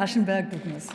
Aschenberg-Dugnus.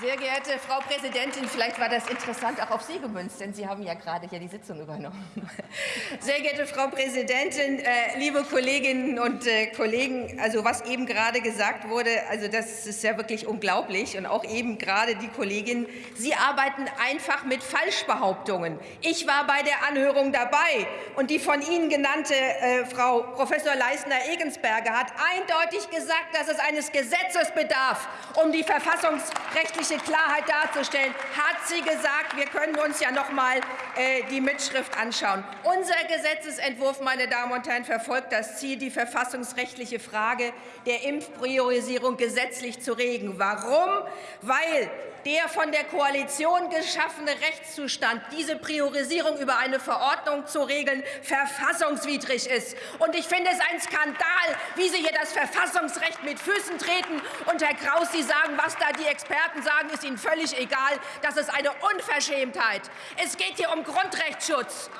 Sehr geehrte Frau Präsidentin, vielleicht war das interessant auch auf Sie gemünzt, denn Sie haben ja gerade hier die Sitzung übernommen. Sehr geehrte Frau Präsidentin, äh, liebe Kolleginnen und äh, Kollegen, also was eben gerade gesagt wurde, also das ist ja wirklich unglaublich und auch eben gerade die Kollegin, Sie arbeiten einfach mit Falschbehauptungen. Ich war bei der Anhörung dabei und die von Ihnen genannte äh, Frau Professor Leisner-Egensberger hat eindeutig gesagt, dass es eines Gesetzes bedarf, um die verfassungsrechtliche rechtliche Klarheit darzustellen, hat sie gesagt, wir können uns ja noch mal äh, die Mitschrift anschauen. Unser Gesetzesentwurf, meine Damen und Herren, verfolgt das Ziel, die verfassungsrechtliche Frage der Impfpriorisierung gesetzlich zu regeln. Warum? Weil der von der Koalition geschaffene Rechtszustand, diese Priorisierung über eine Verordnung zu regeln, verfassungswidrig ist. Und ich finde es ein Skandal, wie Sie hier das Verfassungsrecht mit Füßen treten. Und Herr Kraus, Sie sagen, was da die Experten sagen, ist Ihnen völlig egal. Das ist eine Unverschämtheit. Es geht hier um Grundrechtsschutz.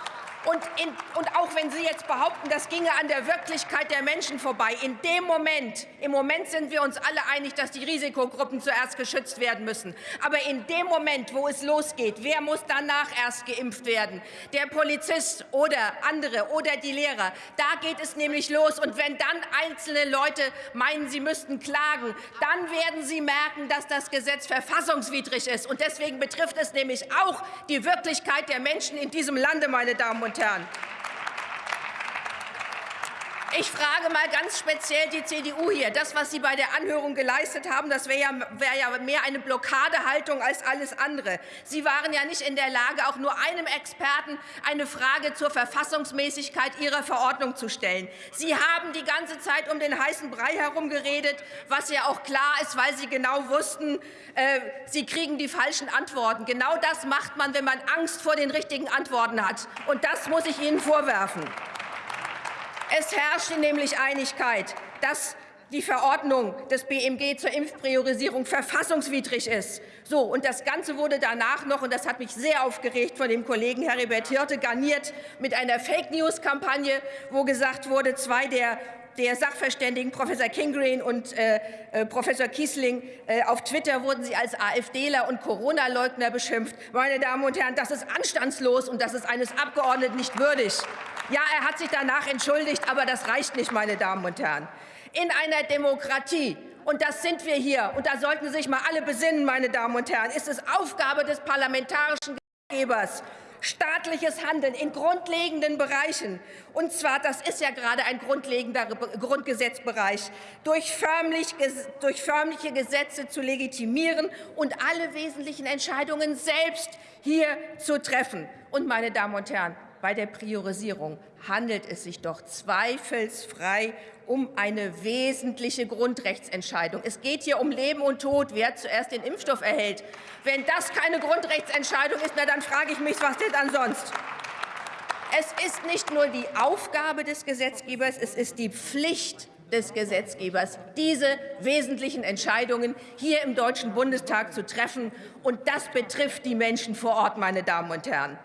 Und, in, und, auch wenn Sie jetzt behaupten, das ginge an der Wirklichkeit der Menschen vorbei, in dem Moment, im Moment sind wir uns alle einig, dass die Risikogruppen zuerst geschützt werden müssen. Aber in dem Moment, wo es losgeht, wer muss danach erst geimpft werden? Der Polizist oder andere oder die Lehrer. Da geht es nämlich los. Und wenn dann einzelne Leute meinen, sie müssten klagen, dann werden sie merken, dass das Gesetz verfassungswidrig ist. Und deswegen betrifft es nämlich auch die Wirklichkeit der Menschen in diesem Lande, meine Damen und und Herren. Ich frage mal ganz speziell die CDU hier. Das, was Sie bei der Anhörung geleistet haben, das wäre ja, wär ja mehr eine Blockadehaltung als alles andere. Sie waren ja nicht in der Lage, auch nur einem Experten eine Frage zur Verfassungsmäßigkeit Ihrer Verordnung zu stellen. Sie haben die ganze Zeit um den heißen Brei herum geredet, was ja auch klar ist, weil Sie genau wussten, äh, Sie kriegen die falschen Antworten. Genau das macht man, wenn man Angst vor den richtigen Antworten hat. Und das muss ich Ihnen vorwerfen. Es herrschte nämlich Einigkeit, dass die Verordnung des BMG zur Impfpriorisierung verfassungswidrig ist. So, und das Ganze wurde danach noch, und das hat mich sehr aufgeregt, von dem Kollegen Heribert Hirte garniert mit einer Fake-News-Kampagne, wo gesagt wurde, zwei der der Sachverständigen Professor Kingreen und äh, äh, Professor Kiesling. Äh, auf Twitter wurden sie als AfDler und Corona-Leugner beschimpft. Meine Damen und Herren, das ist anstandslos und das ist eines Abgeordneten nicht würdig. Ja, er hat sich danach entschuldigt, aber das reicht nicht, meine Damen und Herren. In einer Demokratie und das sind wir hier, und da sollten sich mal alle besinnen, meine Damen und Herren, ist es Aufgabe des parlamentarischen Gesetzgebers, staatliches Handeln in grundlegenden Bereichen, und zwar, das ist ja gerade ein grundlegender Grundgesetzbereich, durch, förmlich, durch förmliche Gesetze zu legitimieren und alle wesentlichen Entscheidungen selbst hier zu treffen. Und, meine Damen und Herren, bei der Priorisierung handelt es sich doch zweifelsfrei um eine wesentliche Grundrechtsentscheidung. Es geht hier um Leben und Tod, wer zuerst den Impfstoff erhält. Wenn das keine Grundrechtsentscheidung ist, na, dann frage ich mich, was denn dann sonst? Es ist nicht nur die Aufgabe des Gesetzgebers, es ist die Pflicht des Gesetzgebers, diese wesentlichen Entscheidungen hier im Deutschen Bundestag zu treffen. Und das betrifft die Menschen vor Ort, meine Damen und Herren.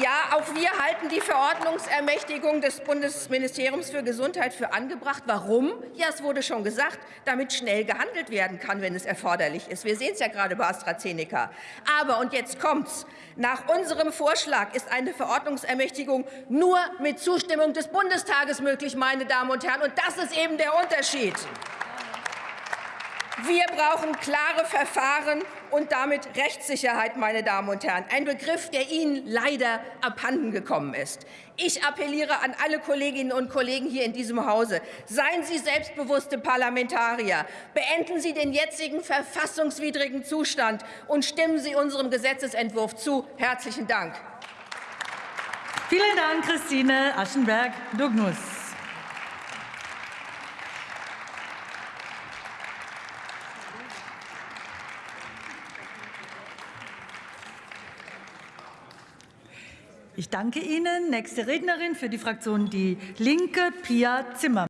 Ja, auch wir halten die Verordnungsermächtigung des Bundesministeriums für Gesundheit für angebracht. Warum? Ja, es wurde schon gesagt, damit schnell gehandelt werden kann, wenn es erforderlich ist. Wir sehen es ja gerade bei AstraZeneca. Aber, und jetzt kommt's, nach unserem Vorschlag ist eine Verordnungsermächtigung nur mit Zustimmung des Bundestages möglich, meine Damen und Herren. Und das ist eben der Unterschied. Wir brauchen klare Verfahren und damit Rechtssicherheit, meine Damen und Herren. Ein Begriff, der Ihnen leider abhanden gekommen ist. Ich appelliere an alle Kolleginnen und Kollegen hier in diesem Hause. Seien Sie selbstbewusste Parlamentarier. Beenden Sie den jetzigen verfassungswidrigen Zustand und stimmen Sie unserem Gesetzentwurf zu. Herzlichen Dank. Vielen Dank, Christine Aschenberg-Dugnus. Ich danke Ihnen. Nächste Rednerin für die Fraktion Die Linke, Pia Zimmer.